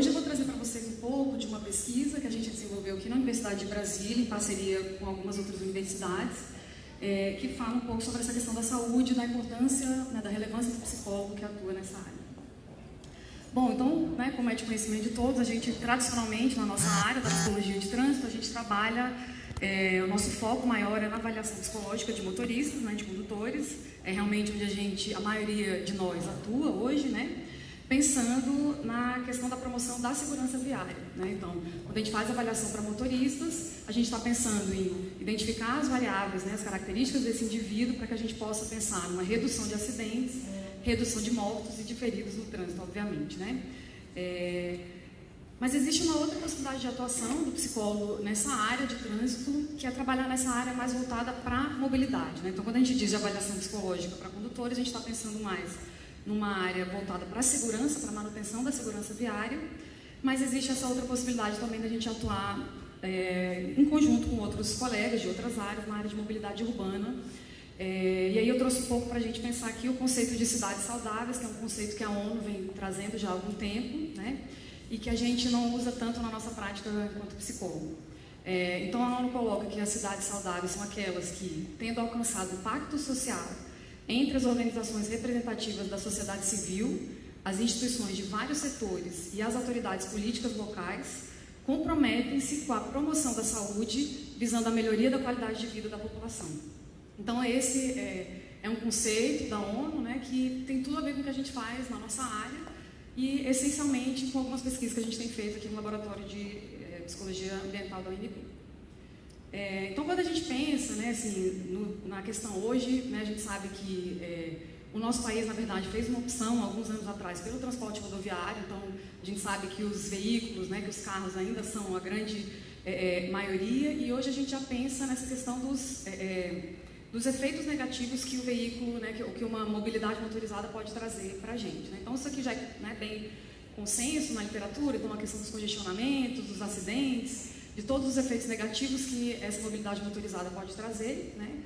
hoje eu vou trazer para vocês um pouco de uma pesquisa que a gente desenvolveu aqui na Universidade de Brasília, em parceria com algumas outras universidades, é, que fala um pouco sobre essa questão da saúde, da importância, né, da relevância do psicólogo que atua nessa área. Bom, então, né, como é de conhecimento de todos, a gente tradicionalmente na nossa área da psicologia de trânsito, a gente trabalha, é, o nosso foco maior é na avaliação psicológica de motoristas, né, de condutores, é realmente onde a gente, a maioria de nós atua hoje, né, pensando na questão da promoção da segurança viária. Né? Então, quando a gente faz avaliação para motoristas, a gente está pensando em identificar as variáveis, né, as características desse indivíduo, para que a gente possa pensar numa redução de acidentes, redução de mortos e de feridos no trânsito, obviamente. Né? É... Mas existe uma outra possibilidade de atuação do psicólogo nessa área de trânsito, que é trabalhar nessa área mais voltada para a mobilidade. Né? Então, quando a gente diz de avaliação psicológica para condutores, a gente está pensando mais numa área voltada para a segurança, para a manutenção da segurança viária, mas existe essa outra possibilidade também da gente atuar é, em conjunto com outros colegas de outras áreas, na área de mobilidade urbana. É, e aí eu trouxe um pouco para a gente pensar aqui o conceito de cidades saudáveis, que é um conceito que a ONU vem trazendo já há algum tempo, né? e que a gente não usa tanto na nossa prática enquanto psicólogo. É, então a ONU coloca que as cidades saudáveis são aquelas que, tendo alcançado o pacto social entre as organizações representativas da sociedade civil, as instituições de vários setores e as autoridades políticas locais comprometem-se com a promoção da saúde, visando a melhoria da qualidade de vida da população. Então, esse é, é um conceito da ONU né, que tem tudo a ver com o que a gente faz na nossa área e, essencialmente, com algumas pesquisas que a gente tem feito aqui no Laboratório de é, Psicologia Ambiental da UNB. É, então, quando a gente pensa né, assim, no, na questão hoje, né, a gente sabe que é, o nosso país, na verdade, fez uma opção alguns anos atrás pelo transporte rodoviário, então a gente sabe que os veículos, né, que os carros ainda são a grande é, é maioria, e hoje a gente já pensa nessa questão dos, é, é, dos efeitos negativos que o veículo, né, que, que uma mobilidade motorizada pode trazer para a gente. Né? Então, isso aqui já é né, bem consenso na literatura, então a questão dos congestionamentos, dos acidentes, de todos os efeitos negativos que essa mobilidade motorizada pode trazer, né?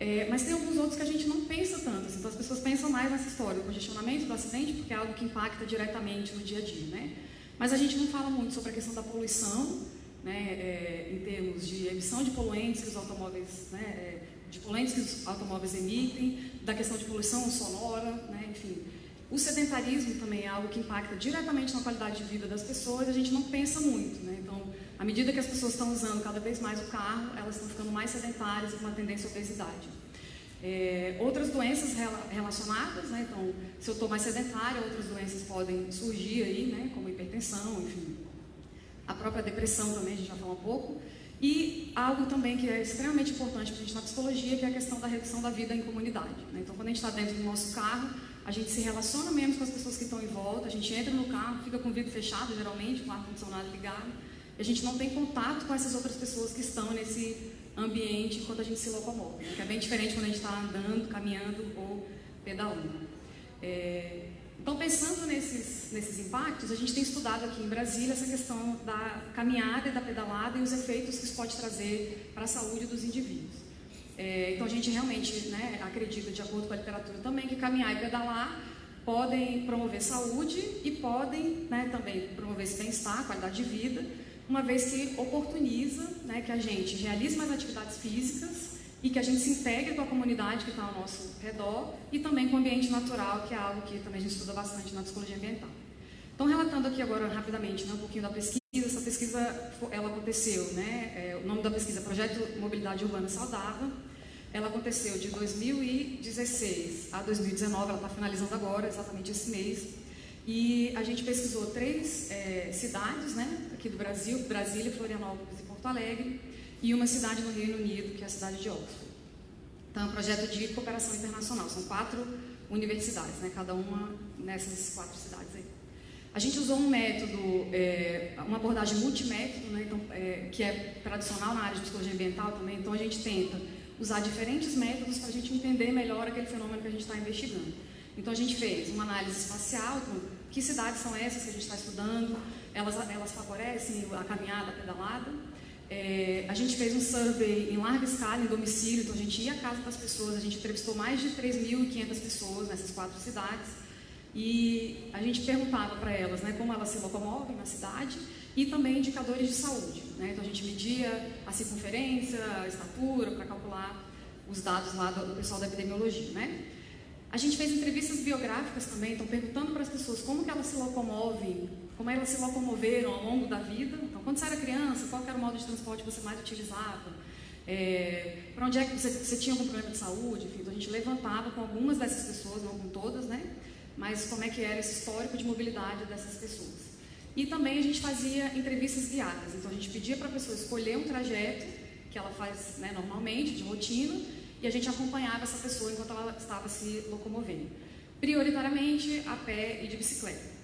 É, mas tem alguns outros que a gente não pensa tanto, assim, então as pessoas pensam mais nessa história do congestionamento, do acidente, porque é algo que impacta diretamente no dia a dia, né? Mas a gente não fala muito sobre a questão da poluição, né, é, em termos de emissão de poluentes que os automóveis, né, é, de poluentes que os automóveis emitem, da questão de poluição sonora, né, enfim. O sedentarismo também é algo que impacta diretamente na qualidade de vida das pessoas, a gente não pensa muito, né? Então, à medida que as pessoas estão usando cada vez mais o carro, elas estão ficando mais sedentárias e com uma tendência à obesidade. É, outras doenças relacionadas, né? então, se eu estou mais sedentária, outras doenças podem surgir aí, né? como hipertensão, enfim. A própria depressão também, a gente vai falar um pouco. E algo também que é extremamente importante para a gente na psicologia, que é a questão da redução da vida em comunidade. Né? Então, quando a gente está dentro do nosso carro, a gente se relaciona menos com as pessoas que estão em volta, a gente entra no carro, fica com o vidro fechado, geralmente, com o ar-condicionado ligado, a gente não tem contato com essas outras pessoas que estão nesse ambiente enquanto a gente se locomove, né? que é bem diferente quando a gente está andando, caminhando ou pedalando. É... Então, pensando nesses, nesses impactos, a gente tem estudado aqui em Brasília essa questão da caminhada e da pedalada e os efeitos que isso pode trazer para a saúde dos indivíduos. É, então, a gente realmente né, acredita, de acordo com a literatura também, que caminhar e pedalar podem promover saúde e podem né, também promover esse bem-estar, qualidade de vida, uma vez que oportuniza né, que a gente realize mais atividades físicas e que a gente se integre com a comunidade que está ao nosso redor e também com o ambiente natural, que é algo que também a gente estuda bastante na psicologia ambiental. Então, relatando aqui agora rapidamente né, um pouquinho da pesquisa, essa pesquisa ela aconteceu, né, é, o nome da pesquisa é Projeto Mobilidade Urbana Saudável, ela aconteceu de 2016 a 2019, ela está finalizando agora, exatamente esse mês, e a gente pesquisou três é, cidades né, aqui do Brasil, Brasília, Florianópolis e Porto Alegre, e uma cidade no Reino Unido, que é a cidade de Oxford. Então, é um projeto de cooperação internacional. São quatro universidades, né, cada uma nessas quatro cidades aí. A gente usou um método, é, uma abordagem multimétodo, né, então, é, que é tradicional na área de psicologia ambiental também. Então, a gente tenta usar diferentes métodos para a gente entender melhor aquele fenômeno que a gente está investigando. Então, a gente fez uma análise espacial, então, que cidades são essas que a gente está estudando? Elas, elas favorecem a caminhada, a pedalada? É, a gente fez um survey em larga escala, em domicílio, então a gente ia à casa das pessoas, a gente entrevistou mais de 3.500 pessoas nessas quatro cidades e a gente perguntava para elas né, como elas se locomovem na cidade e também indicadores de saúde. Né? Então a gente media a circunferência, a estatura, para calcular os dados lá do, do pessoal da epidemiologia. Né? A gente fez entrevistas biográficas também, então perguntando para as pessoas como que elas se locomovem, como elas se locomoveram ao longo da vida. Então, quando você era criança, qual era o modo de transporte que você mais utilizava? É, para onde é que você, você, tinha algum problema de saúde? Enfim, então a gente levantava com algumas dessas pessoas, não com todas, né? Mas como é que era esse histórico de mobilidade dessas pessoas. E também a gente fazia entrevistas guiadas. Então a gente pedia para a pessoa escolher um trajeto que ela faz né, normalmente, de rotina, e a gente acompanhava essa pessoa enquanto ela estava se locomovendo. Prioritariamente a pé e de bicicleta.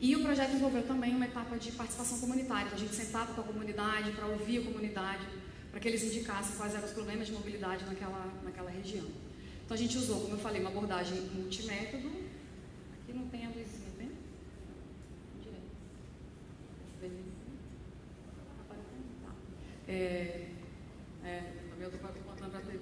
E o projeto envolveu também uma etapa de participação comunitária. Então, a gente sentava com a comunidade para ouvir a comunidade, para que eles indicassem quais eram os problemas de mobilidade naquela, naquela região. Então a gente usou, como eu falei, uma abordagem multimétodo. Aqui não tem a luzinha, tem? Tá. É, é, eu estou contando para a TV.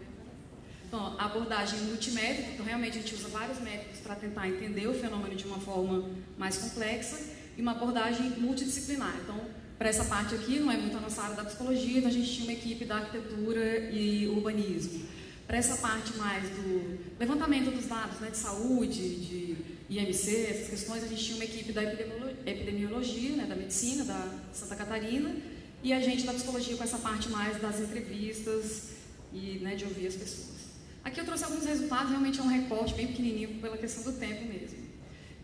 Então, a abordagem multimétrica, então realmente a gente usa vários métodos para tentar entender o fenômeno de uma forma mais complexa, e uma abordagem multidisciplinar. Então, para essa parte aqui, não é muito a nossa área da psicologia, então a gente tinha uma equipe da arquitetura e urbanismo. Para essa parte mais do levantamento dos dados né, de saúde, de IMC, essas questões, a gente tinha uma equipe da epidemiologia, né, da medicina, da Santa Catarina, e a gente da psicologia com essa parte mais das entrevistas e né, de ouvir as pessoas. Aqui eu trouxe alguns resultados, realmente é um recorte bem pequenininho pela questão do tempo mesmo.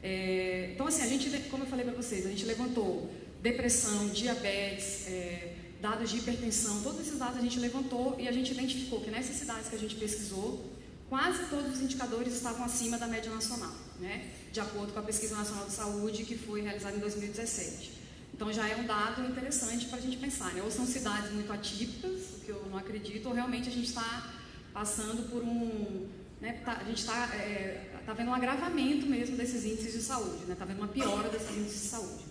É, então, assim, a gente, como eu falei para vocês, a gente levantou depressão, diabetes, é, dados de hipertensão, todos esses dados a gente levantou e a gente identificou que nessas cidades que a gente pesquisou, quase todos os indicadores estavam acima da média nacional, né? de acordo com a Pesquisa Nacional de Saúde que foi realizada em 2017. Então já é um dado interessante para a gente pensar, né? ou são cidades muito atípicas, o que eu não acredito, ou realmente a gente está passando por um... Né? Tá, a gente está é, tá vendo um agravamento mesmo desses índices de saúde, está né? Tá vendo uma piora desses índices de saúde.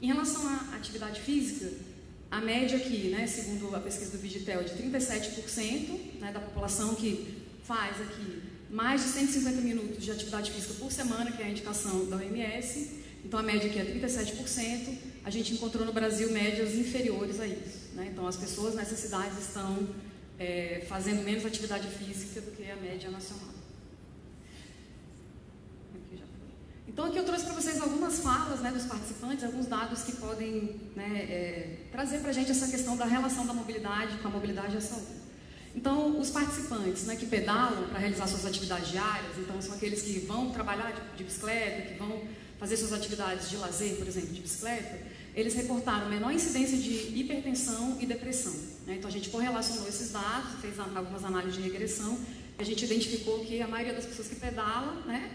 Em relação à atividade física, a média aqui, né, segundo a pesquisa do Vigitel, é de 37% né, da população que faz aqui mais de 150 minutos de atividade física por semana, que é a indicação da OMS. Então a média aqui é 37%. A gente encontrou no Brasil médias inferiores a isso. Né? Então as pessoas nessas cidades estão é, fazendo menos atividade física do que a média nacional. Então aqui eu trouxe para vocês algumas falas né, dos participantes, alguns dados que podem né, é, trazer para a gente essa questão da relação da mobilidade com a mobilidade e a saúde. Então, os participantes né, que pedalam para realizar suas atividades diárias, então são aqueles que vão trabalhar de, de, bicicleta, que vão fazer suas atividades de lazer, por exemplo, de bicicleta, eles reportaram menor incidência de hipertensão e depressão. Né? Então, a gente correlacionou esses dados, fez algumas análises de regressão, a gente identificou que a maioria das pessoas que pedalam, né,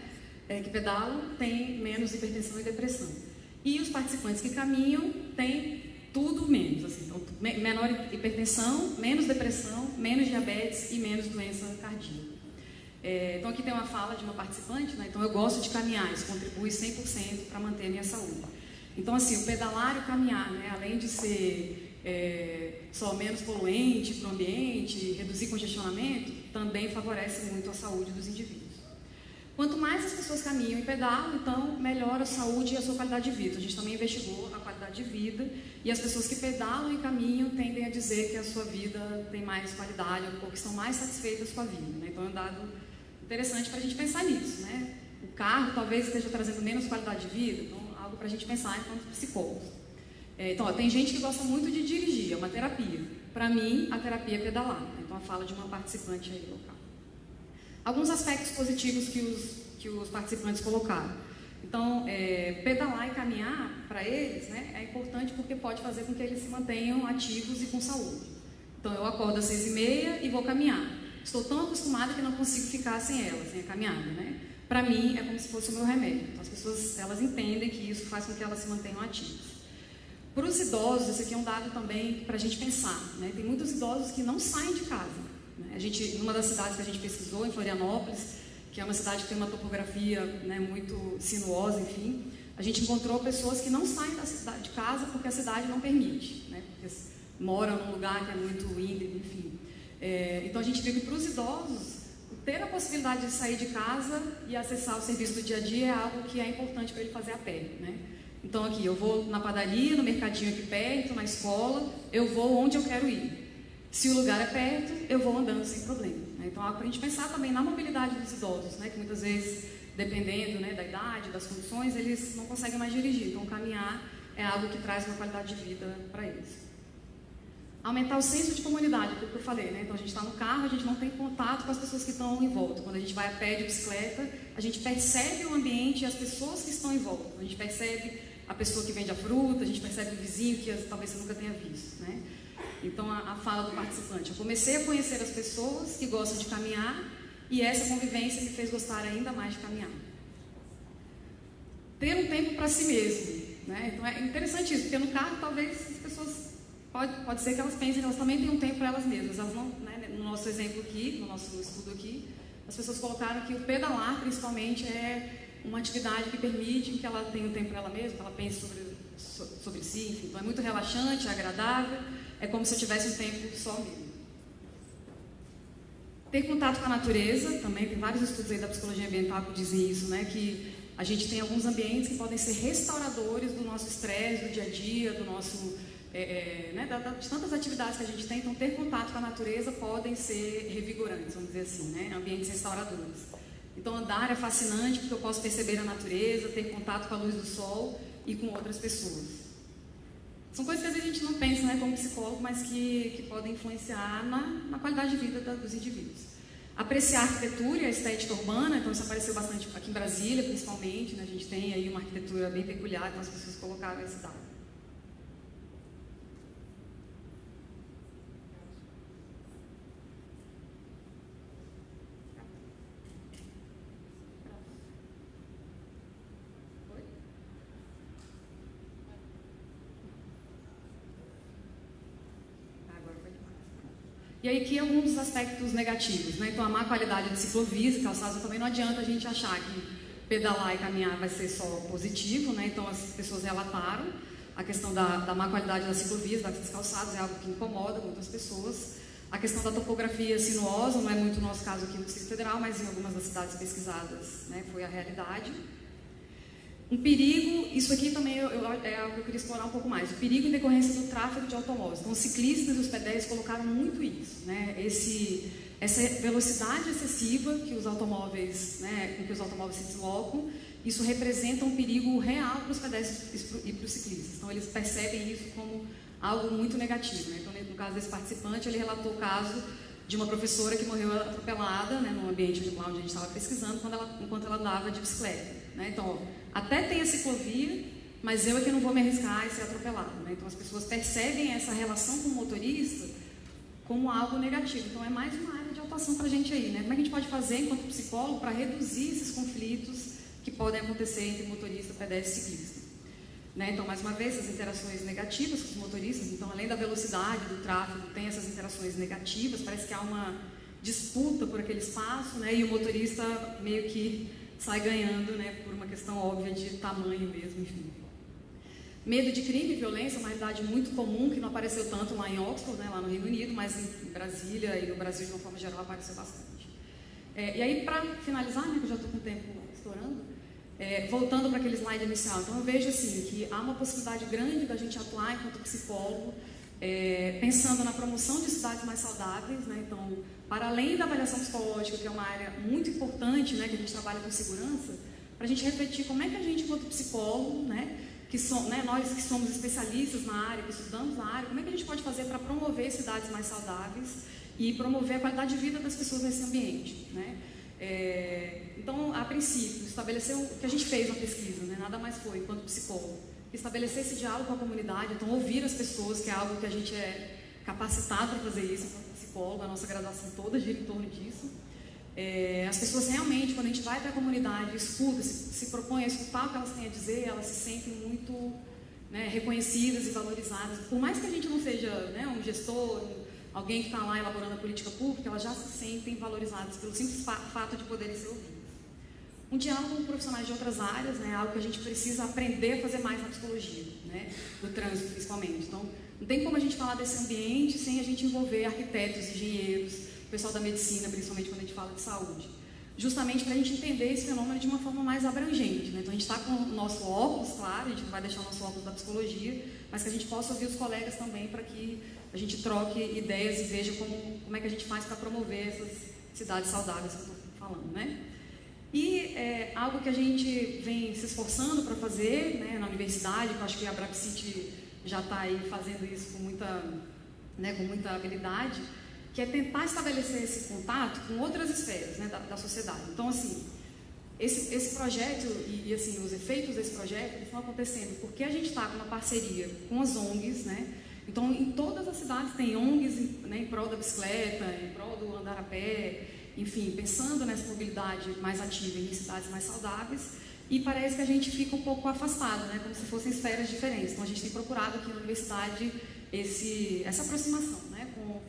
é, que pedalam têm menos hipertensão e depressão. E os participantes que caminham têm tudo menos. Assim, então, menor hipertensão, menos depressão, menos diabetes e menos doença cardíaca. É, então aqui tem uma fala de uma participante, né? então eu gosto de caminhar, isso contribui 100% para manter a minha saúde. Então assim, o pedalar e o caminhar, né? além de ser é, só menos poluente para o ambiente, reduzir congestionamento, também favorece muito a saúde dos indivíduos. Quanto mais as pessoas caminham e pedalam, então melhora a saúde e a sua qualidade de vida. A gente também investigou a qualidade de vida e as pessoas que pedalam e caminham tendem a dizer que a sua vida tem mais qualidade ou que estão mais satisfeitas com a vida. Né? Então é um dado interessante para a gente pensar nisso. Né? O carro talvez esteja trazendo menos qualidade de vida, então para a gente pensar enquanto psicólogos. É, então, ó, tem gente que gosta muito de dirigir, é uma terapia. Para mim, a terapia é pedalar. Né? Então, a fala de uma participante aí local alguns aspectos positivos que os, que os participantes colocaram. Então, é, pedalar e caminhar, para eles, né, é importante porque pode fazer com que eles se mantenham ativos e com saúde. Então, eu acordo às seis e meia e vou caminhar. Estou tão acostumada que não consigo ficar sem ela, sem a caminhada, né? Para mim, é como se fosse o meu remédio. Então, as pessoas, elas entendem que isso faz com que elas se mantenham ativas. Para os idosos, esse aqui é um dado também para a gente pensar, né? Tem muitos idosos que não saem de casa. Né? A gente, numa das cidades que a gente pesquisou, em Florianópolis, que é uma cidade que tem uma topografia né, muito sinuosa, enfim, a gente encontrou pessoas que não saem da cidade, de casa porque a cidade não permite, né, porque moram num lugar que é muito íngreme, enfim. É, então a gente viu que para os idosos, ter a possibilidade de sair de casa e acessar o serviço do dia a dia é algo que é importante para ele fazer a pé, né? Então aqui, eu vou na padaria, no mercadinho aqui perto, na escola, eu vou onde eu quero ir. Se o lugar é perto, eu vou andando sem problema. Né? Então, é para a gente pensar também na mobilidade dos idosos, né? que muitas vezes, dependendo né, da idade, das condições, eles não conseguem mais dirigir. Então, caminhar é algo que traz uma qualidade de vida para eles. Aumentar o senso de comunidade, aquilo que eu falei, né? Então a gente está no carro, a gente não tem contato com as pessoas que estão em volta. Quando a gente vai a pé de bicicleta, a gente percebe o ambiente e as pessoas que estão em volta. A gente percebe a pessoa que vende a fruta, a gente percebe o vizinho que talvez você nunca tenha visto, né? Então, a, a fala do participante. Eu comecei a conhecer as pessoas que gostam de caminhar e essa convivência me fez gostar ainda mais de caminhar. Ter um tempo para si mesmo. Né? Então, é interessante isso, porque no carro, talvez. Pode, pode ser que elas pensem que elas também têm um tempo para elas mesmas. Elas não, né? No nosso exemplo aqui, no nosso estudo aqui, as pessoas colocaram que o pedalar, principalmente, é uma atividade que permite que ela tenha um tempo para ela mesma, que ela pense sobre, sobre si. Enfim. Então, é muito relaxante, é agradável é como se eu tivesse um tempo só mesmo. Ter contato com a natureza, também tem vários estudos aí da psicologia ambiental que dizem isso, né? Que a gente tem alguns ambientes que podem ser restauradores do nosso estresse, do dia a dia, do nosso, é, é, né? Tantas atividades que a gente tem. Então, ter contato com a natureza podem ser revigorantes, vamos dizer assim, né? Ambientes restauradores. Então, andar é fascinante porque eu posso perceber a natureza, ter contato com a luz do sol e com outras pessoas. São coisas que às vezes a gente não pensa né, como psicólogo, mas que, que podem influenciar na, na qualidade de vida da, dos indivíduos. Apreciar a arquitetura e a estética urbana, então isso apareceu bastante aqui em Brasília, principalmente. Né, a gente tem aí uma arquitetura bem peculiar, então as pessoas colocaram esse dado. E aí aqui alguns dos aspectos negativos, né? Então a má qualidade de ciclovias e calçados também não adianta a gente achar que pedalar e caminhar vai ser só positivo, né? Então as pessoas relataram a questão da, da má qualidade das ciclovias, das calçados, é algo que incomoda muitas pessoas. A questão da topografia sinuosa, não é muito o nosso caso aqui no Distrito Federal, mas em algumas das cidades pesquisadas né, foi a realidade. Um perigo, isso aqui também eu, eu, é algo que eu queria explorar um pouco mais. O perigo em decorrência do tráfego de automóveis. Então, os ciclistas e os pedestres colocaram muito isso, né? Esse, essa velocidade excessiva que os automóveis, né, com que os automóveis se deslocam, isso representa um perigo real para os pedestres e para os ciclistas. Então, eles percebem isso como algo muito negativo. Né? Então, no caso desse participante, ele relatou o caso de uma professora que morreu atropelada, né, no ambiente onde a gente estava pesquisando, ela, enquanto ela andava de bicicleta. Né? Então, ó, até tem a ciclovia, mas eu é que não vou me arriscar e ser atropelado. Né? Então as pessoas percebem essa relação com o motorista como algo negativo. Então é mais uma área de atuação para a gente aí. Né? Como é que a gente pode fazer enquanto psicólogo para reduzir esses conflitos que podem acontecer entre motorista, pedestre e ciclista? Né? Então, mais uma vez, essas interações negativas com os motoristas, então, além da velocidade do tráfego, tem essas interações negativas, parece que há uma disputa por aquele espaço, né? e o motorista meio que sai ganhando, né, por uma questão óbvia de tamanho mesmo, enfim. Medo de crime e violência uma realidade muito comum, que não apareceu tanto lá em Oxford, né, lá no Reino Unido, mas em Brasília e no Brasil, de uma forma geral, apareceu bastante. É, e aí, para finalizar, né, que eu já estou com o tempo estourando, é, voltando para aquele slide inicial, então eu vejo assim, que há uma possibilidade grande da gente atuar enquanto psicólogo, é, pensando na promoção de cidades mais saudáveis, né, então para além da avaliação psicológica, que é uma área muito importante, né, que a gente trabalha com segurança, para a gente refletir como é que a gente, enquanto psicólogo, né, que som, né, nós que somos especialistas na área, que estudamos na área, como é que a gente pode fazer para promover cidades mais saudáveis e promover a qualidade de vida das pessoas nesse ambiente, né? É, então, a princípio, estabelecer o que a gente fez na pesquisa, né, nada mais foi, enquanto psicólogo, estabelecer esse diálogo com a comunidade, então ouvir as pessoas, que é algo que a gente é capacitado para fazer isso, psicólogo, a nossa graduação toda gira em torno disso. É, as pessoas realmente, quando a gente vai para a comunidade, escuta, se, se propõe a escutar o que elas têm a dizer, elas se sentem muito né, reconhecidas e valorizadas. Por mais que a gente não seja né, um gestor, alguém que está lá elaborando a política pública, elas já se sentem valorizadas pelo simples fato de poderem ser ouvidas. Um diálogo com profissionais de outras áreas, né, algo que a gente precisa aprender a fazer mais na psicologia, né, do trânsito principalmente. Então, não tem como a gente falar desse ambiente sem a gente envolver arquitetos, engenheiros, pessoal da medicina, principalmente quando a gente fala de saúde. Justamente para a gente entender esse fenômeno de uma forma mais abrangente. Né? Então a gente está com o nosso óculos, claro, a gente não vai deixar o nosso óculos da psicologia, mas que a gente possa ouvir os colegas também para que a gente troque ideias e veja como, como é que a gente faz para promover essas cidades saudáveis que eu estou falando. Né? E é, algo que a gente vem se esforçando para fazer né, na universidade, que eu acho que a Brapcity já está aí fazendo isso com muita, né, com muita habilidade, que é tentar estabelecer esse contato com outras esferas né, da, da sociedade. Então, assim, esse, esse projeto e, e, assim, os efeitos desse projeto estão acontecendo porque a gente está com uma parceria com as ONGs, né? Então, em todas as cidades tem ONGs né, em prol da bicicleta, em prol do andar a pé, enfim, pensando nessa mobilidade mais ativa em cidades mais saudáveis. E parece que a gente fica um pouco afastado, né, como se fossem esferas diferentes. Então, a gente tem procurado aqui na universidade esse, essa aproximação né, com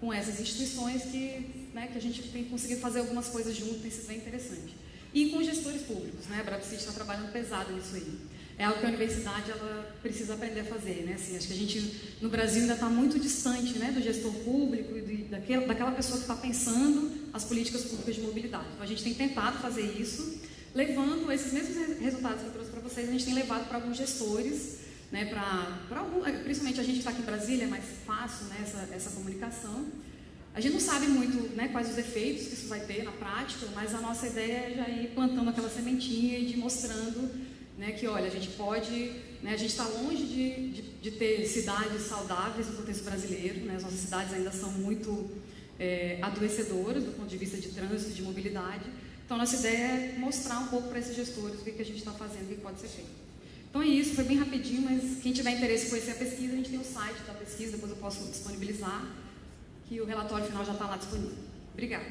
com essas instituições que, né, que a gente tem conseguido fazer algumas coisas juntos, tem sido bem interessante. E com gestores públicos, né? A Brapcity está trabalhando pesado nisso aí. É algo que a universidade ela precisa aprender a fazer, né? Assim, acho que a gente no Brasil ainda está muito distante, né, do gestor público e daquela, daquela pessoa que está pensando as políticas públicas de mobilidade. Então a gente tem tentado fazer isso, levando esses mesmos resultados que eu trouxe para vocês, a gente tem levado para alguns gestores né, para principalmente a gente está aqui em Brasília, é mais fácil né, essa, essa comunicação. A gente não sabe muito né, quais os efeitos que isso vai ter na prática, mas a nossa ideia é já ir plantando aquela sementinha e de mostrando né, que, olha, a gente pode, né, a gente está longe de, de, de, ter cidades saudáveis no contexto brasileiro, né, as nossas cidades ainda são muito é, adoecedoras do ponto de vista de trânsito, de mobilidade. Então, nossa ideia é mostrar um pouco para esses gestores o que, que a gente está fazendo o que pode ser feito. Então é isso, foi bem rapidinho, mas quem tiver interesse em conhecer a pesquisa, a gente tem o site da pesquisa, depois eu posso disponibilizar, que o relatório final já está lá disponível. Obrigada.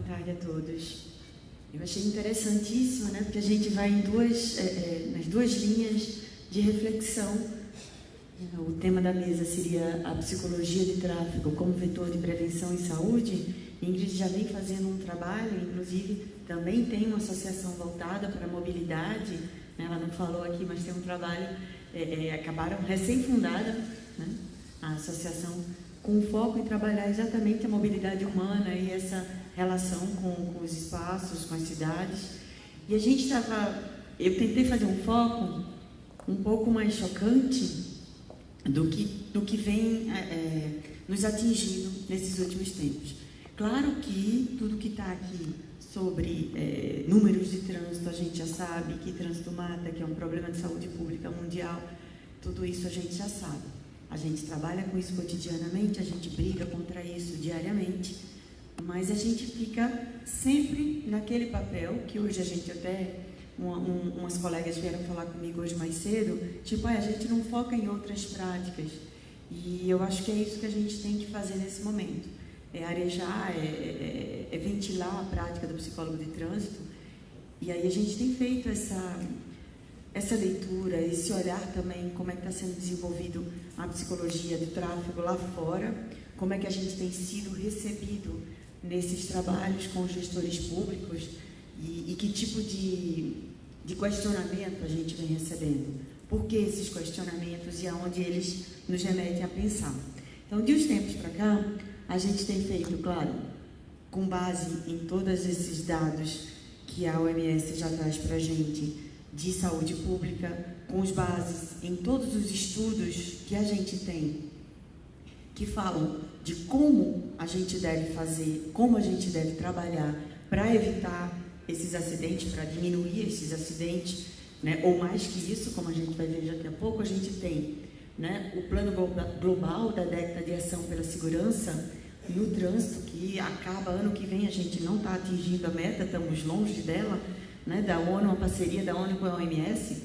Tarde a todos. Eu achei interessantíssimo, né, porque a gente vai em duas, é, é, nas duas linhas de reflexão. O tema da mesa seria a psicologia de tráfego como vetor de prevenção e saúde. Ingrid já vem fazendo um trabalho, inclusive também tem uma associação voltada para a mobilidade. Né, ela não falou aqui, mas tem um trabalho, é, é acabaram recém-fundada, né, a associação com foco em trabalhar exatamente a mobilidade humana e essa relação com, com os espaços, com as cidades. E a gente estava. Eu tentei fazer um foco um pouco mais chocante do que, do que vem é, é nos atingindo nesses últimos tempos. Claro que tudo que está aqui sobre é, números de trânsito, a gente já sabe que trânsito mata, que é um problema de saúde pública mundial, tudo isso a gente já sabe. A gente trabalha com isso cotidianamente, a gente briga contra isso diariamente. Mas a gente fica sempre naquele papel que hoje a gente até uma, um, umas colegas vieram falar comigo hoje mais cedo, tipo, ah, a gente não foca em outras práticas. E eu acho que é isso que a gente tem que fazer nesse momento. É arejar, é, é, é ventilar a prática do psicólogo de trânsito. E aí a gente tem feito essa, essa leitura, esse olhar também, como é que está sendo desenvolvido a psicologia do tráfego lá fora, como é que a gente tem sido recebido nesses trabalhos com gestores públicos e, e que tipo de, de questionamento a gente vem recebendo. Por que esses questionamentos e aonde eles nos remetem a pensar. Então, de uns tempos para cá, a gente tem feito, claro, com base em todos esses dados que a OMS já traz para a gente de saúde pública, com as bases em todos os estudos que a gente tem que falam de como a gente deve fazer, como a gente deve trabalhar para evitar esses acidentes, para diminuir esses acidentes, né? ou mais que isso, como a gente vai ver daqui a pouco, a gente tem né, o plano global da década de ação pela segurança no trânsito, que acaba ano que vem, a gente não está atingindo a meta, estamos longe dela, né, da ONU, uma parceria da ONU com a OMS,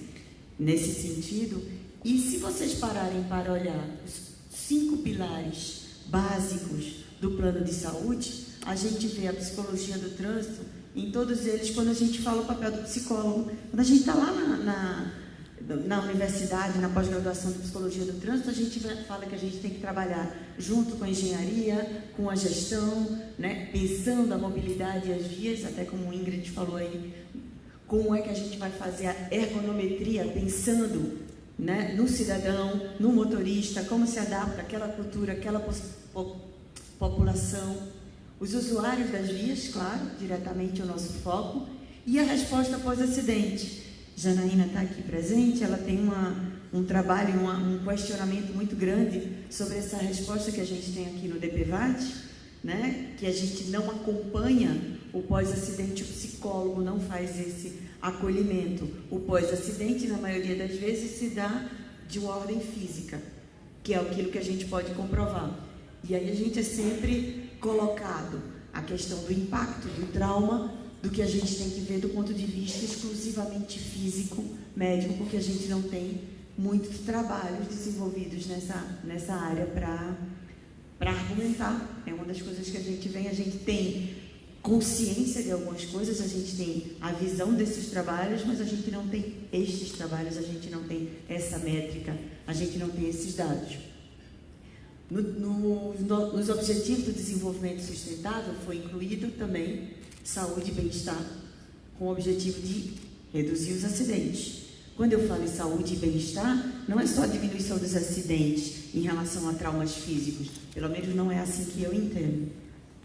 nesse sentido. E se vocês pararem para olhar os cinco pilares básicos do plano de saúde, a gente vê a psicologia do trânsito em todos eles quando a gente fala o papel do psicólogo. Quando a gente está lá na, na, na universidade, na pós-graduação de psicologia do trânsito, a gente fala que a gente tem que trabalhar junto com a engenharia, com a gestão, né, pensando a mobilidade e as vias, até como o Ingrid falou aí, como é que a gente vai fazer a ergonometria pensando né, no cidadão, no motorista, como se adapta aquela cultura, aquela população, os usuários das vias, claro, diretamente o nosso foco, e a resposta pós-acidente. Janaína está aqui presente, ela tem uma, um trabalho, uma, um questionamento muito grande sobre essa resposta que a gente tem aqui no DPVAT, né? que a gente não acompanha o pós-acidente, o psicólogo não faz esse acolhimento. O pós-acidente, na maioria das vezes, se dá de uma ordem física, que é aquilo que a gente pode comprovar. E aí a gente é sempre colocado a questão do impacto do trauma, do que a gente tem que ver do ponto de vista exclusivamente físico, médico, porque a gente não tem muitos trabalhos desenvolvidos nessa, nessa área para argumentar. É uma das coisas que a gente vem, a gente tem consciência de algumas coisas, a gente tem a visão desses trabalhos, mas a gente não tem estes trabalhos, a gente não tem essa métrica, a gente não tem esses dados. No, no, no, nos Objetivos do Desenvolvimento Sustentável foi incluído também saúde e bem-estar, com o objetivo de reduzir os acidentes. Quando eu falo em saúde e bem-estar, não é só a diminuição dos acidentes em relação a traumas físicos, pelo menos não é assim que eu entendo.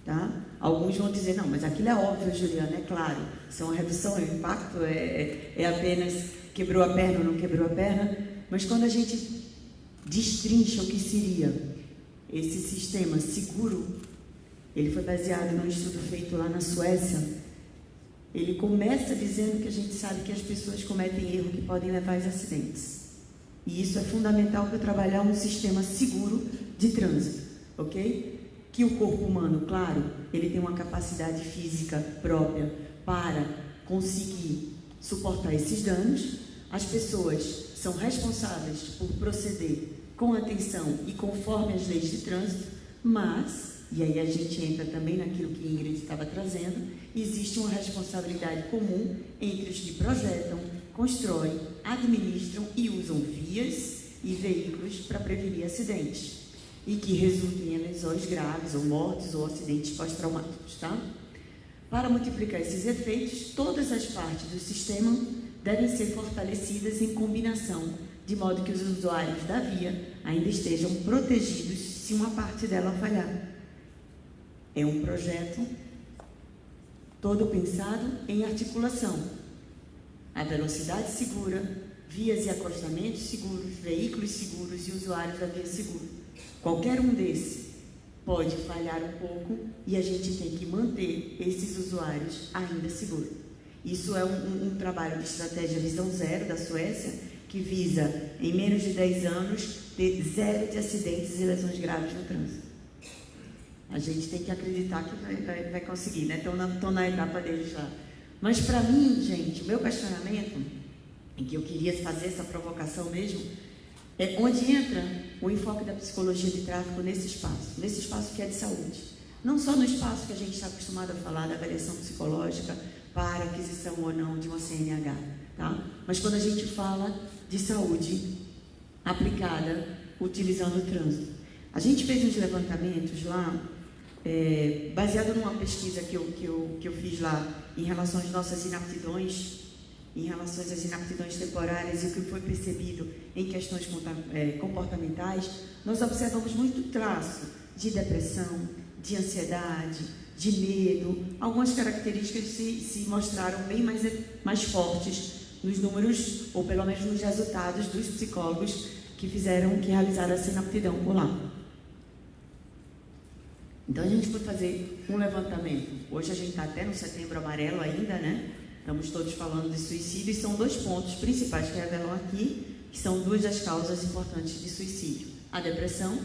Tá? Alguns vão dizer, não, mas aquilo é óbvio, Juliana, é claro, são a redução, o impacto é, é, é apenas quebrou a perna ou não quebrou a perna, mas quando a gente destrincha o que seria esse sistema seguro, ele foi baseado num estudo feito lá na Suécia. Ele começa dizendo que a gente sabe que as pessoas cometem erros que podem levar a acidentes. E isso é fundamental para trabalhar um sistema seguro de trânsito, ok? Que o corpo humano, claro, ele tem uma capacidade física própria para conseguir suportar esses danos. As pessoas são responsáveis por proceder com atenção e conforme as leis de trânsito, mas, e aí a gente entra também naquilo que Ingrid estava trazendo, existe uma responsabilidade comum entre os que projetam, constroem, administram e usam vias e veículos para prevenir acidentes e que resultem em lesões graves ou mortes ou acidentes pós-traumáticos, tá? Para multiplicar esses efeitos, todas as partes do sistema devem ser fortalecidas em combinação, de modo que os usuários da via ainda estejam protegidos se uma parte dela falhar. É um projeto todo pensado em articulação. A velocidade segura, vias e acostamentos seguros, veículos seguros e usuários da via segura. Qualquer um desses pode falhar um pouco e a gente tem que manter esses usuários ainda seguros. Isso é um, um, um trabalho de estratégia Visão Zero da Suécia, que visa, em menos de 10 anos, ter zero de acidentes e lesões graves no trânsito. A gente tem que acreditar que vai, vai, vai conseguir, né? Estão na, na etapa deles lá. Mas para mim, gente, o meu questionamento, em que eu queria fazer essa provocação mesmo, é onde entra o enfoque da psicologia de tráfico nesse espaço, nesse espaço que é de saúde. Não só no espaço que a gente está acostumado a falar da avaliação psicológica para aquisição ou não de uma CNH, tá? Mas quando a gente fala de saúde aplicada utilizando o trânsito. A gente fez uns levantamentos lá, é, baseado numa pesquisa que eu, que, eu, que eu fiz lá em relação às nossas inaptidões em relação às inaptidões temporárias e o que foi percebido em questões é, comportamentais, nós observamos muito traço de depressão, de ansiedade, de medo. Algumas características se, se mostraram bem mais, mais fortes nos números, ou pelo menos nos resultados dos psicólogos que fizeram, que realizaram essa inaptidão por lá. Então a gente foi fazer um levantamento. Hoje a gente está até no setembro amarelo ainda, né? Estamos todos falando de suicídio e são dois pontos principais que revelam aqui, que são duas das causas importantes de suicídio. A depressão,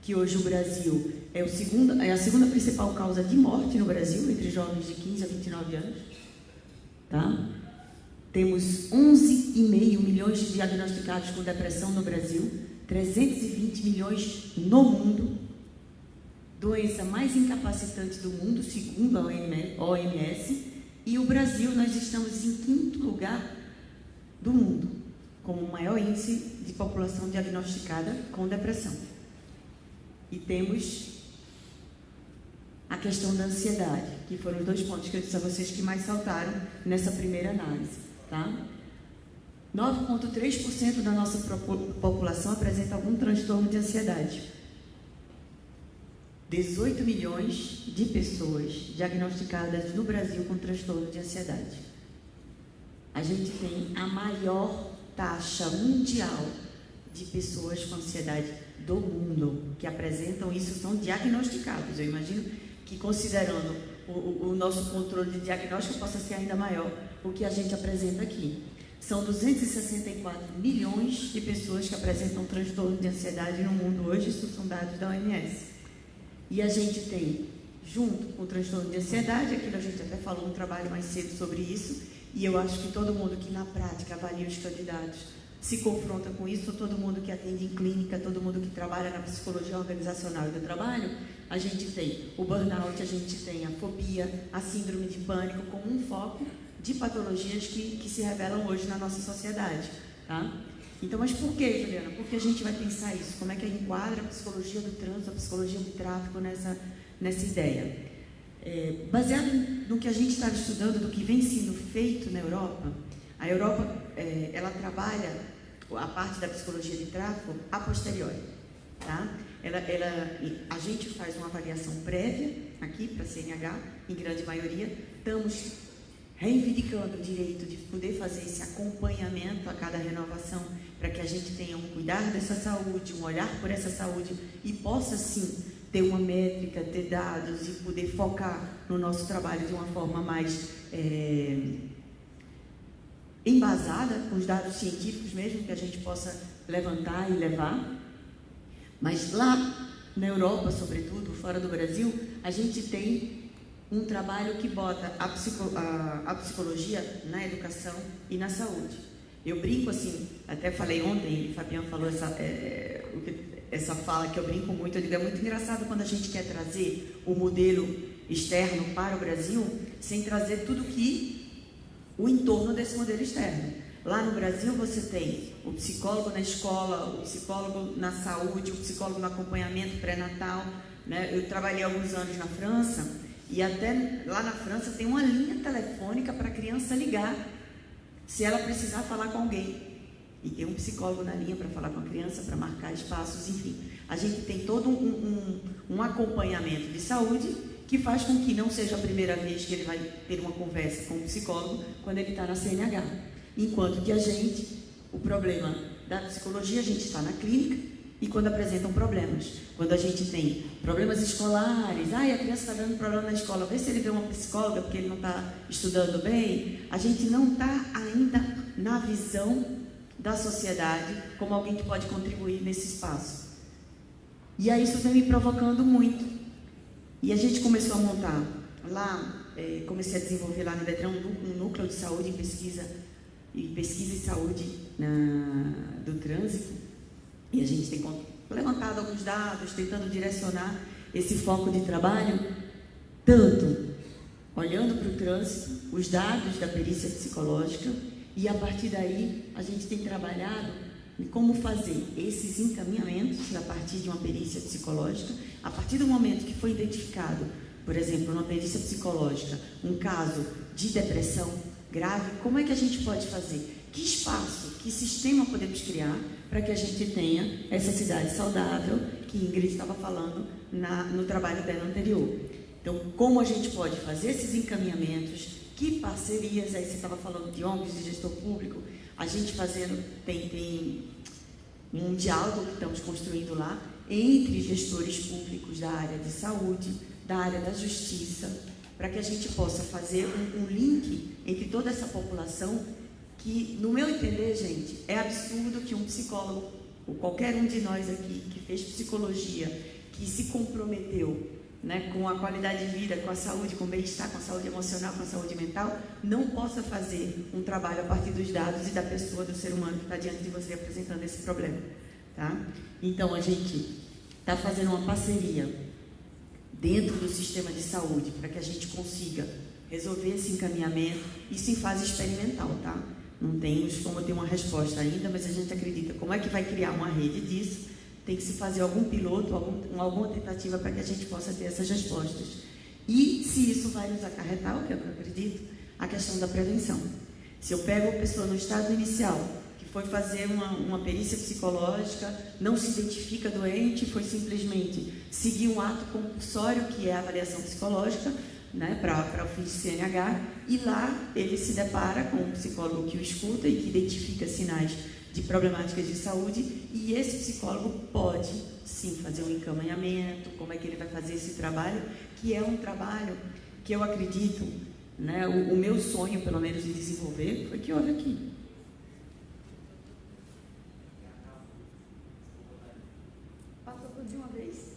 que hoje o Brasil é, o segundo, é a segunda principal causa de morte no Brasil, entre jovens de 15 a 29 anos. Tá? Temos 11,5 milhões de diagnosticados com depressão no Brasil, 320 milhões no mundo. Doença mais incapacitante do mundo, segundo a OMS E o Brasil, nós estamos em quinto lugar do mundo, com o maior índice de população diagnosticada com depressão. E temos a questão da ansiedade, que foram os dois pontos que eu disse a vocês que mais saltaram nessa primeira análise. Tá? 9,3% da nossa população apresenta algum transtorno de ansiedade. 18 milhões de pessoas diagnosticadas no Brasil com transtorno de ansiedade. A gente tem a maior taxa mundial de pessoas com ansiedade do mundo que apresentam isso são diagnosticados. Eu imagino que considerando o, o, nosso controle de diagnóstico possa ser ainda maior o que a gente apresenta aqui. São 264 milhões de pessoas que apresentam transtorno de ansiedade no mundo hoje, isso são dados da OMS. E a gente tem, junto com o transtorno de ansiedade, aquilo a gente até falou um trabalho mais cedo sobre isso, e eu acho que todo mundo que na prática avalia os candidatos se confronta com isso, todo mundo que atende em clínica, todo mundo que trabalha na psicologia organizacional e do trabalho, a gente tem o burnout, a gente tem a fobia, a síndrome de pânico como um foco de patologias que, que se revelam hoje na nossa sociedade. Tá? Então, mas por que, Juliana? Porque a gente vai pensar isso? Como é que enquadra a psicologia do trânsito, a psicologia do tráfico nessa, nessa ideia? É, baseado no que a gente estava estudando, do que vem sendo feito na Europa, a Europa é, ela trabalha a parte da psicologia de tráfico a posteriori. Tá? Ela, ela, a gente faz uma avaliação prévia aqui para a CNH, em grande maioria. Estamos reivindicando o direito de poder fazer esse acompanhamento a cada renovação, para que a gente tenha um cuidar dessa saúde, um olhar por essa saúde e possa sim ter uma métrica, ter dados e poder focar no nosso trabalho de uma forma mais é, embasada, com os dados científicos mesmo, que a gente possa levantar e levar. Mas lá na Europa, sobretudo, fora do Brasil, a gente tem um trabalho que bota a, psico, a, a psicologia na educação e na saúde. Eu brinco assim, até falei ontem, Fabiano falou essa, é, essa fala que eu brinco muito, eu digo, é muito engraçado quando a gente quer trazer o modelo externo para o Brasil, sem trazer tudo que o entorno desse modelo externo. Lá no Brasil você tem o psicólogo na escola, o psicólogo na saúde, o psicólogo no acompanhamento pré-natal. Né? Eu trabalhei alguns anos na França e até lá na França tem uma linha telefônica para a criança ligar se ela precisar falar com alguém. E tem um psicólogo na linha para falar com a criança, para marcar espaços, enfim. A gente tem todo um, um, um acompanhamento de saúde que faz com que não seja a primeira vez que ele vai ter uma conversa com o psicólogo quando ele está na CNH. Enquanto que a gente, o problema da psicologia, a gente está na clínica e quando apresentam problemas. Quando a gente tem problemas escolares, ai, a criança está dando problema na escola, vê se ele vê uma psicóloga porque ele não está estudando bem, a gente não está ainda na visão da sociedade como alguém que pode contribuir nesse espaço. E aí isso vem me provocando muito. E a gente começou a montar lá, é, comecei a desenvolver lá no Detran um, núcleo de saúde e pesquisa e pesquisa e saúde na, do trânsito. E a gente tem levantado alguns dados, tentando direcionar esse foco de trabalho, tanto olhando para o trânsito, os dados da perícia psicológica, e a partir daí a gente tem trabalhado em como fazer esses encaminhamentos a partir de uma perícia psicológica, a partir do momento que foi identificado, por exemplo, numa perícia psicológica, um caso de depressão, grave, como é que a gente pode fazer? Que espaço, que sistema podemos criar para que a gente tenha essa cidade saudável que Ingrid estava falando na, no trabalho dela anterior. Então, como a gente pode fazer esses encaminhamentos, que parcerias, aí você estava falando de ONGs, de gestor público, a gente fazendo, tem, tem um diálogo que estamos construindo lá entre gestores públicos da área de saúde, da área da justiça, para que a gente possa fazer um, um link entre toda essa população que, no meu entender, gente, é absurdo que um psicólogo, ou qualquer um de nós aqui que fez psicologia, que se comprometeu né, com a qualidade de vida, com a saúde, com o bem-estar, com a saúde emocional, com a saúde mental, não possa fazer um trabalho a partir dos dados e da pessoa, do ser humano que está diante de você apresentando esse problema. Tá? Então, a gente está fazendo uma parceria dentro do sistema de saúde para que a gente consiga resolver esse encaminhamento, isso em fase experimental, tá? Não temos como ter uma resposta ainda, mas a gente acredita como é que vai criar uma rede disso, tem que se fazer algum piloto, algum, alguma tentativa para que a gente possa ter essas respostas. E se isso vai nos acarretar, o que eu acredito, a questão da prevenção. Se eu pego a pessoa no estado inicial, que foi fazer uma, uma perícia psicológica, não se identifica doente, foi simplesmente seguir um ato compulsório, que é a avaliação psicológica, né, para o fim de CNH, e lá ele se depara com um psicólogo que o escuta e que identifica sinais de problemáticas de saúde, e esse psicólogo pode sim fazer um encaminhamento, como é que ele vai fazer esse trabalho, que é um trabalho que eu acredito, né, o, o meu sonho, pelo menos, de desenvolver, foi que olha aqui. Passou tudo de uma vez.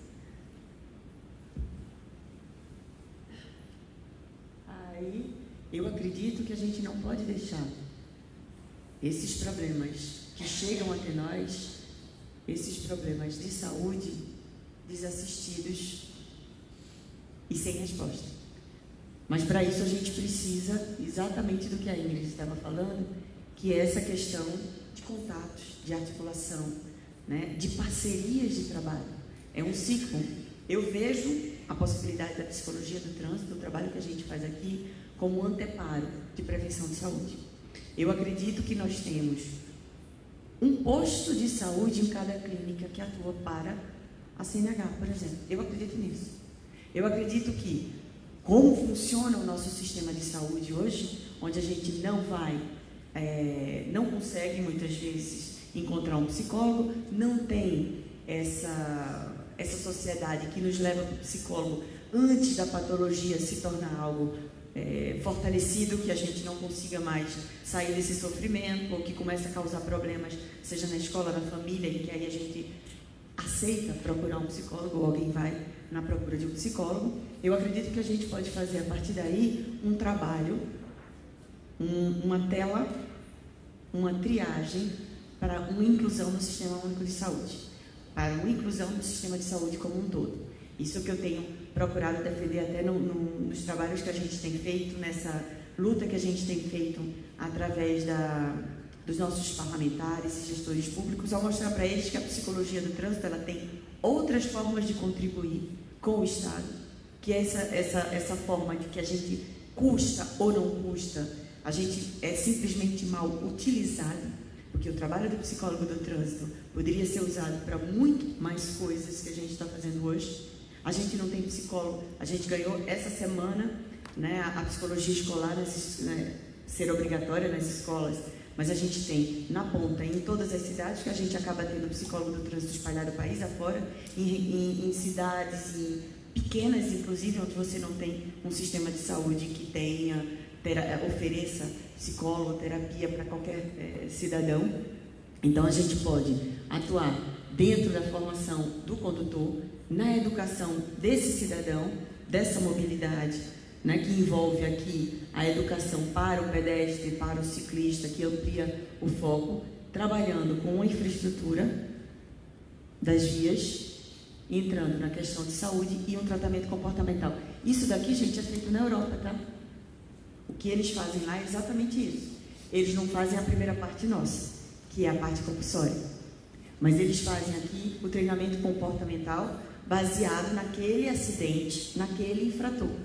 Aí, eu acredito que a gente não pode deixar esses problemas que chegam até nós, esses problemas de saúde, desassistidos e sem resposta. Mas para isso a gente precisa exatamente do que a Ingrid estava falando, que é essa questão de contatos, de articulação, né, de parcerias de trabalho. É um ciclo. Eu vejo a possibilidade da psicologia do trânsito, do trabalho que a gente faz aqui, como anteparo de prevenção de saúde. Eu acredito que nós temos um posto de saúde em cada clínica que atua para a CNH, por exemplo. Eu acredito nisso. Eu acredito que, como funciona o nosso sistema de saúde hoje, onde a gente não vai, é, não consegue muitas vezes encontrar um psicólogo, não tem essa, essa sociedade que nos leva para o psicólogo antes da patologia se tornar algo é, fortalecido, que a gente não consiga mais sair desse sofrimento, ou que comece a causar problemas, seja na escola, na família, e que aí a gente aceita procurar um psicólogo, ou alguém vai na procura de um psicólogo. Eu acredito que a gente pode fazer a partir daí um trabalho, um, uma tela, uma triagem para uma inclusão no sistema único de saúde, para uma inclusão no sistema de saúde como um todo. Isso que eu tenho procurado defender até no, no, nos trabalhos que a gente tem feito, nessa luta que a gente tem feito através da, dos nossos parlamentares e gestores públicos, ao mostrar para eles que a psicologia do trânsito ela tem outras formas de contribuir com o Estado, que é essa, essa, essa forma de que a gente custa ou não custa, a gente é simplesmente mal utilizado, porque o trabalho do psicólogo do trânsito poderia ser usado para muito mais coisas que a gente está fazendo hoje. A gente não tem psicólogo. A gente ganhou essa semana né, a psicologia escolar né, ser obrigatória nas escolas. Mas a gente tem na ponta, em todas as cidades, que a gente acaba tendo psicólogo do trânsito espalhado país afora, em, em, em cidades em pequenas, inclusive, onde você não tem um sistema de saúde que tenha, tera, ofereça psicólogo, terapia para qualquer é, cidadão. Então a gente pode atuar dentro da formação do condutor, na educação desse cidadão, dessa mobilidade, né, que envolve aqui a educação para o pedestre, para o ciclista, que amplia o foco, trabalhando com a infraestrutura das vias, entrando na questão de saúde e um tratamento comportamental. Isso daqui, gente, é feito na Europa, tá? O que eles fazem lá é exatamente isso. Eles não fazem a primeira parte nossa, que é a parte compulsória. Mas eles fazem aqui o treinamento comportamental baseado naquele acidente, naquele infrator.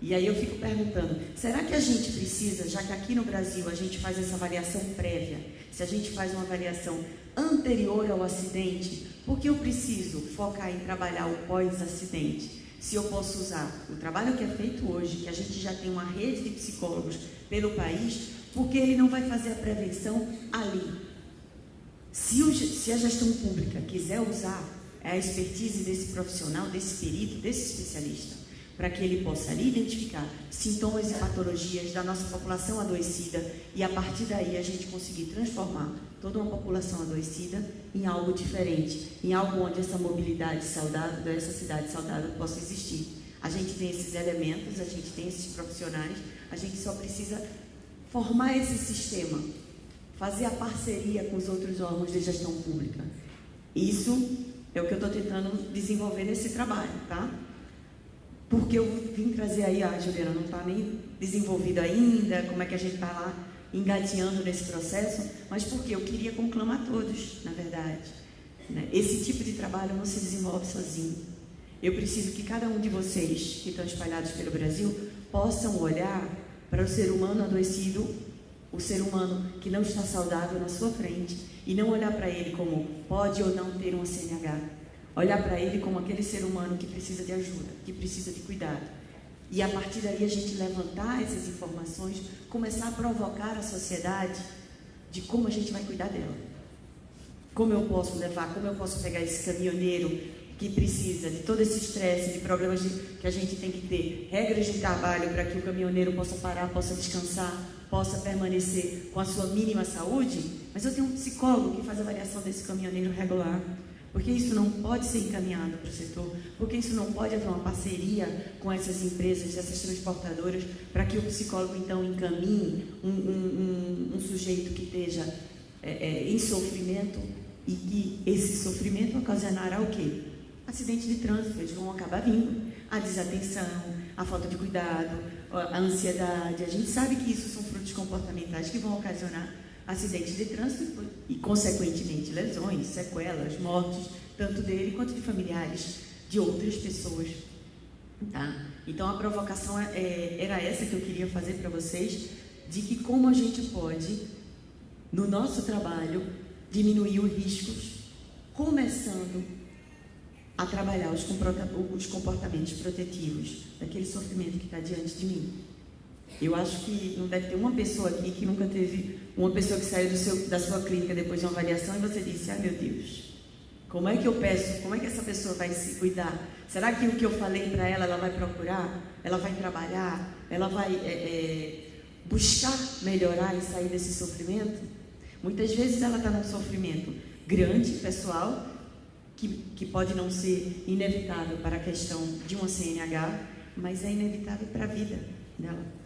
E aí eu fico perguntando, será que a gente precisa, já que aqui no Brasil a gente faz essa avaliação prévia, se a gente faz uma avaliação anterior ao acidente, por que eu preciso focar em trabalhar o pós-acidente? Se eu posso usar o trabalho que é feito hoje, que a gente já tem uma rede de psicólogos pelo país, porque ele não vai fazer a prevenção ali. Se, o, se a gestão pública quiser usar a expertise desse profissional, desse perito, desse especialista, para que ele possa ali identificar sintomas e patologias da nossa população adoecida e a partir daí a gente conseguir transformar toda uma população adoecida em algo diferente, em algo onde essa mobilidade saudável, dessa cidade saudável possa existir. A gente tem esses elementos, a gente tem esses profissionais, a gente só precisa formar esse sistema, fazer a parceria com os outros órgãos de gestão pública. Isso é o que eu estou tentando desenvolver nesse trabalho, tá? porque eu vim trazer aí, a Juliana não está nem desenvolvida ainda, como é que a gente está lá engatinhando nesse processo, mas porque eu queria conclamar todos, na verdade. Né? Esse tipo de trabalho não se desenvolve sozinho. Eu preciso que cada um de vocês que estão espalhados pelo Brasil possam olhar para o ser humano adoecido, o ser humano que não está saudável na sua frente e não olhar para ele como pode ou não ter um CNH. Olhar para ele como aquele ser humano que precisa de ajuda, que precisa de cuidado. E a partir daí a gente levantar essas informações, começar a provocar a sociedade de como a gente vai cuidar dela. Como eu posso levar, como eu posso pegar esse caminhoneiro que precisa de todo esse estresse, de problemas de, que a gente tem que ter, regras de trabalho para que o caminhoneiro possa parar, possa descansar, possa permanecer com a sua mínima saúde, mas eu tenho um psicólogo que faz avaliação desse caminhoneiro regular. Porque isso não pode ser encaminhado para o setor, porque isso não pode haver uma parceria com essas empresas, essas transportadoras, para que o psicólogo então encaminhe um, um, um, um sujeito que esteja é, é, em sofrimento e que esse sofrimento ocasionará o quê? Acidente de trânsito, eles vão acabar vindo. A desatenção, a falta de cuidado, a ansiedade. A gente sabe que isso são frutos comportamentais que vão ocasionar acidentes de trânsito e, consequentemente, lesões, sequelas, mortes, tanto dele quanto de familiares de outras pessoas. Tá? Então, a provocação é, é era essa que eu queria fazer para vocês, de que como a gente pode, no nosso trabalho, diminuir os riscos, começando a trabalhar os comportamentos protetivos daquele sofrimento que está diante de mim. Eu acho que não deve ter uma pessoa aqui que nunca teve uma pessoa que saiu seu, da sua clínica depois de uma avaliação e você disse: Ah, meu Deus, como é que eu peço? Como é que essa pessoa vai se cuidar? Será que o que eu falei para ela, ela vai procurar? Ela vai trabalhar? Ela vai é, é, buscar melhorar e sair desse sofrimento? Muitas vezes ela está num sofrimento grande, pessoal, que, que pode não ser inevitável para a questão de uma CNH, mas é inevitável para a vida dela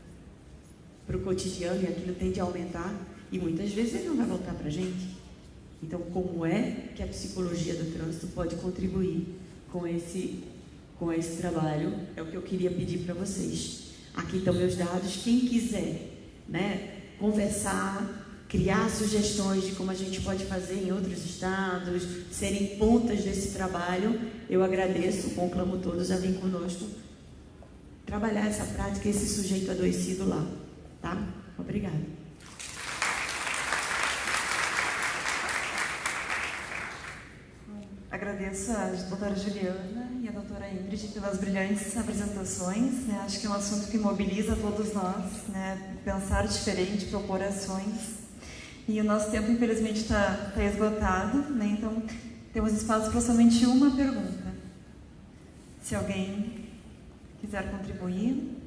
para o cotidiano e aquilo tende a aumentar e muitas vezes ele não vai voltar para a gente. Então, como é que a psicologia do trânsito pode contribuir com esse, com esse trabalho? É o que eu queria pedir para vocês. Aqui estão meus dados. Quem quiser né, conversar, criar sugestões de como a gente pode fazer em outros estados, serem pontas desse trabalho, eu agradeço, conclamo todos a vir conosco trabalhar essa prática, esse sujeito adoecido lá. Tá? Obrigada. Agradeço a doutora Juliana e a doutora Ingrid pelas brilhantes apresentações. Né? Acho que é um assunto que mobiliza todos nós, né? pensar diferente, propor ações. E o nosso tempo, infelizmente, está tá esgotado, né? então temos espaço para somente uma pergunta. Se alguém quiser contribuir.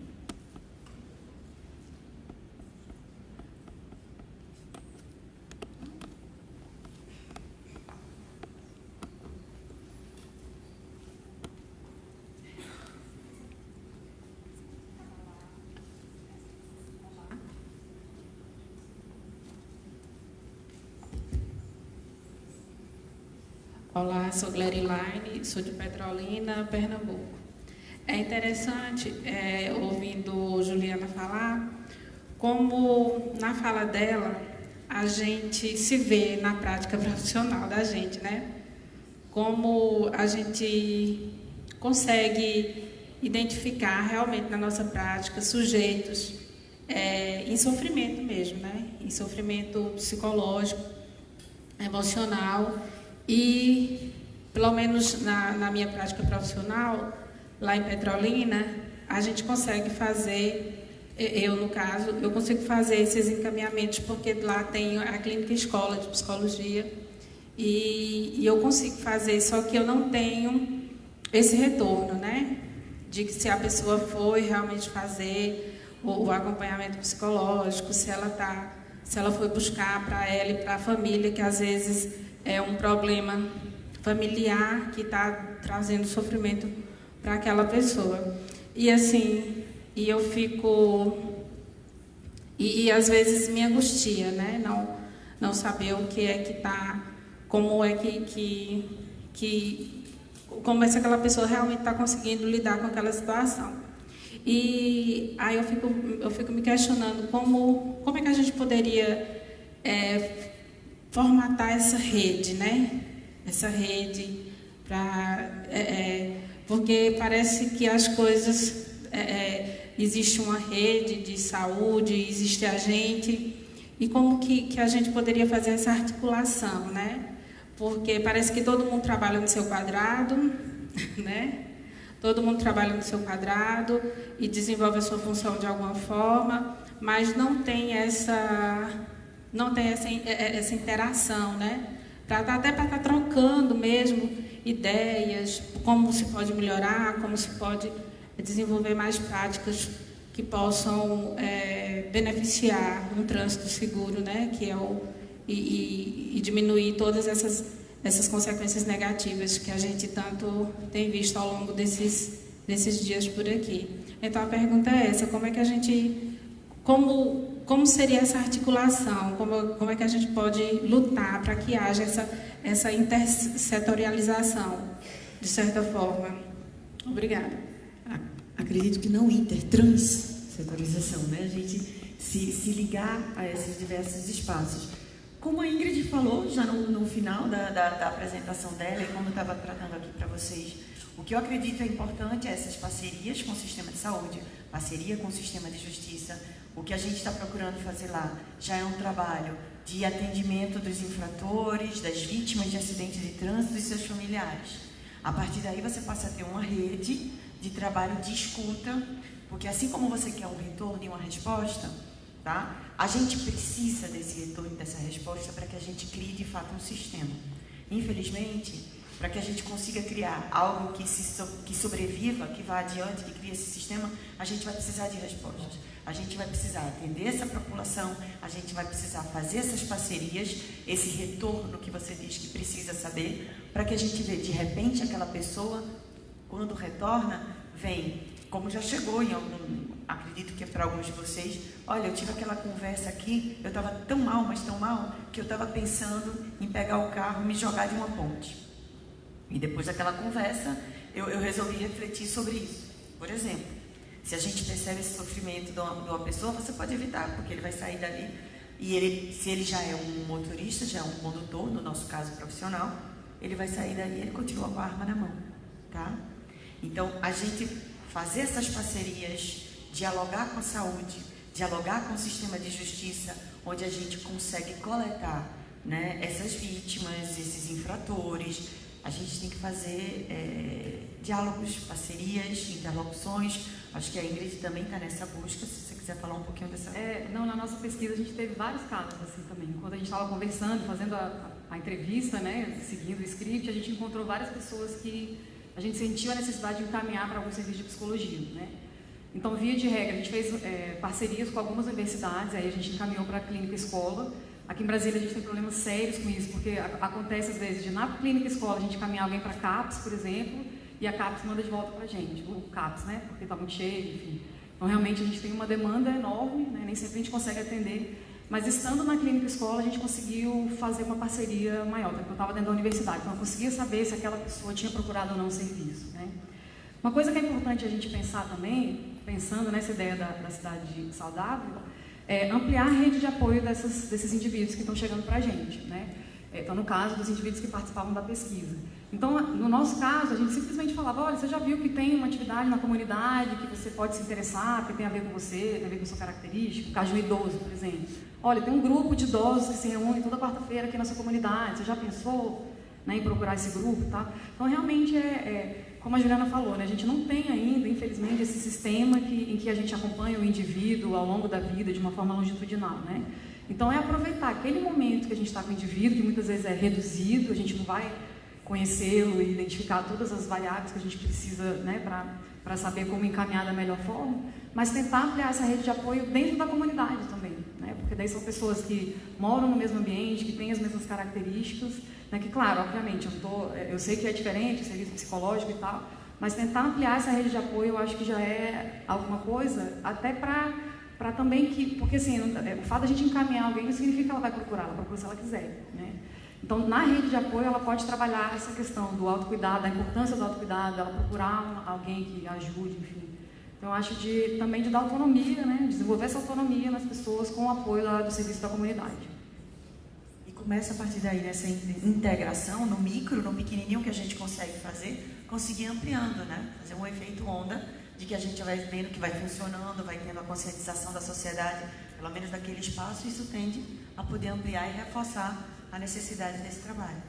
Olá, sou Gleriline, sou de Petrolina, Pernambuco. É interessante, é, ouvindo Juliana falar, como na fala dela a gente se vê na prática profissional da gente, né? Como a gente consegue identificar realmente na nossa prática sujeitos é, em sofrimento mesmo, né? Em sofrimento psicológico, emocional e, pelo menos na, na minha prática profissional, lá em Petrolina, a gente consegue fazer, eu no caso, eu consigo fazer esses encaminhamentos porque lá tem a clínica escola de psicologia e, e eu consigo fazer, só que eu não tenho esse retorno, né? De que se a pessoa foi realmente fazer o, o acompanhamento psicológico, se ela tá, se ela foi buscar para ela e para a família, que às vezes é um problema familiar que está trazendo sofrimento para aquela pessoa. E assim, e eu fico. E, e, às vezes me angustia, né? Não, não saber o que é que está. Como é que, que, que. como é que aquela pessoa realmente está conseguindo lidar com aquela situação. E aí eu fico, eu fico me questionando como, como é que a gente poderia é, formatar essa rede, né? Essa rede para é, é, porque parece que as coisas é, é, existe uma rede de saúde, existe a gente e como que, que a gente poderia fazer essa articulação, né? Porque parece que todo mundo trabalha no seu quadrado, né? Todo mundo trabalha no seu quadrado e desenvolve a sua função de alguma forma, mas não tem essa não tem essa, é, é, essa interação, né? Pra, tá, até para estar tá trocando mesmo ideias, como se pode melhorar, como se pode desenvolver mais práticas que possam é, beneficiar um trânsito seguro, né? Que é o e, e, e diminuir todas essas essas consequências negativas que a gente tanto tem visto ao longo desses desses dias por aqui. Então a pergunta é essa: como é que a gente como como seria essa articulação? Como, como é que a gente pode lutar para que haja essa, essa intersetorialização, de certa forma? Obrigada. Acredito que não intertranssetorialização, né? A gente se, se ligar a esses diversos espaços. Como a Ingrid falou já no, no final da, da, da, apresentação dela e como eu estava tratando aqui para vocês, o que eu acredito é importante é essas parcerias com o sistema de saúde, parceria com o sistema de justiça, o que a gente está procurando fazer lá já é um trabalho de atendimento dos infratores, das vítimas de acidentes de trânsito e seus familiares. A partir daí você passa a ter uma rede de trabalho de escuta, porque assim como você quer um retorno e uma resposta, tá? A gente precisa desse retorno e dessa resposta para que a gente crie de fato um sistema. Infelizmente, para que a gente consiga criar algo que, se, que sobreviva, que vá adiante, que crie esse sistema, a gente vai precisar de respostas. A gente vai precisar atender essa população, a gente vai precisar fazer essas parcerias, esse retorno que você diz que precisa saber, para que a gente veja de repente aquela pessoa, quando retorna, vem, como já chegou em algum, acredito que é para alguns de vocês, olha, eu tive aquela conversa aqui, eu estava tão mal, mas tão mal, que eu estava pensando em pegar o carro e me jogar de uma ponte. E depois daquela conversa, eu, eu resolvi refletir sobre isso. Por exemplo, se a gente percebe esse sofrimento de uma, de uma, pessoa, você pode evitar, porque ele vai sair dali. E ele, se ele já é um motorista, já é um condutor, no nosso caso profissional, ele vai sair dali e ele continua com a arma na mão. Tá? Então, a gente fazer essas parcerias, dialogar com a saúde, dialogar com o sistema de justiça, onde a gente consegue coletar né, essas vítimas, esses infratores, a gente tem que fazer é, diálogos, parcerias, interlocuções. Acho que a Ingrid também está nessa busca, se você quiser falar um pouquinho dessa. É, não, na nossa pesquisa a gente teve vários casos assim também. Quando a gente estava conversando, fazendo a, a, entrevista, né, seguindo o script, a gente encontrou várias pessoas que a gente sentiu a necessidade de encaminhar para algum serviço de psicologia. Né? Então, via de regra, a gente fez é, parcerias com algumas universidades, aí a gente encaminhou para a clínica escola Aqui em Brasília a gente tem problemas sérios com isso, porque acontece às vezes de na clínica escola a gente caminhar alguém para CAPS, por exemplo, e a CAPS manda de volta para a gente, o CAPS, né? Porque está muito cheio, enfim. Então realmente a gente tem uma demanda enorme, né? nem sempre a gente consegue atender. Mas estando na clínica escola a gente conseguiu fazer uma parceria maior, porque eu estava dentro da universidade, então eu conseguia saber se aquela pessoa tinha procurado ou não o serviço. Né? Uma coisa que é importante a gente pensar também, pensando nessa ideia da, da cidade saudável, é, ampliar a rede de apoio dessas, desses indivíduos que estão chegando para a gente. Né? É, então, no caso dos indivíduos que participavam da pesquisa. Então, no nosso caso, a gente simplesmente falava, olha, você já viu que tem uma atividade na comunidade que você pode se interessar, que tem a ver com você, tem a ver com sua característica, o caso de um idoso, por exemplo. Olha, tem um grupo de idosos que se reúne toda quarta-feira aqui na sua comunidade, você já pensou né, em procurar esse grupo? Tá? Então, realmente, é, é como a Juliana falou, né, a gente não tem ainda, infelizmente, esse sistema que, em que a gente acompanha o indivíduo ao longo da vida de uma forma longitudinal. Né? Então, é aproveitar aquele momento que a gente está com o indivíduo, que muitas vezes é reduzido, a gente não vai conhecê-lo e identificar todas as variáveis que a gente precisa né, para saber como encaminhar da melhor forma, mas tentar ampliar essa rede de apoio dentro da comunidade também, né? porque daí são pessoas que moram no mesmo ambiente, que têm as mesmas características, né? Que, claro, obviamente, eu, tô, eu sei que é diferente, serviço psicológico e tal, mas tentar ampliar essa rede de apoio eu acho que já é alguma coisa, até para para também que, porque assim, é, o fato da gente encaminhar alguém não significa que ela vai procurar, ela procura se ela quiser, né? Então, na rede de apoio, ela pode trabalhar essa questão do autocuidado, da importância do autocuidado, ela procurar alguém que ajude, enfim. Então, acho de, também de dar autonomia, né? desenvolver essa autonomia nas pessoas com o apoio da, do serviço da comunidade. E começa a partir daí, nessa integração, no micro, no pequenininho que a gente consegue fazer, conseguir ampliando, né? Fazer um efeito onda de que a gente vai vendo que vai funcionando, vai tendo a conscientização da sociedade, pelo menos daquele espaço, isso tende a poder ampliar e reforçar a necessidade desse trabalho.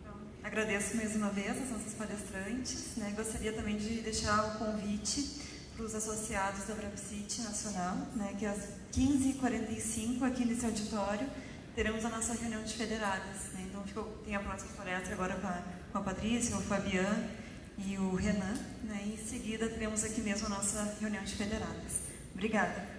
Então, agradeço mais uma vez as nossas palestrantes. Né? Gostaria também de deixar o convite para os associados da Brapsite Nacional, né? que às 15h45, aqui nesse auditório, teremos a nossa reunião de federadas. Né? Então, ficou, tem a próxima palestra agora com a, com a Patrícia, o Fabiano e o Renan. Né? Em seguida, teremos aqui mesmo a nossa reunião de federadas. Obrigada.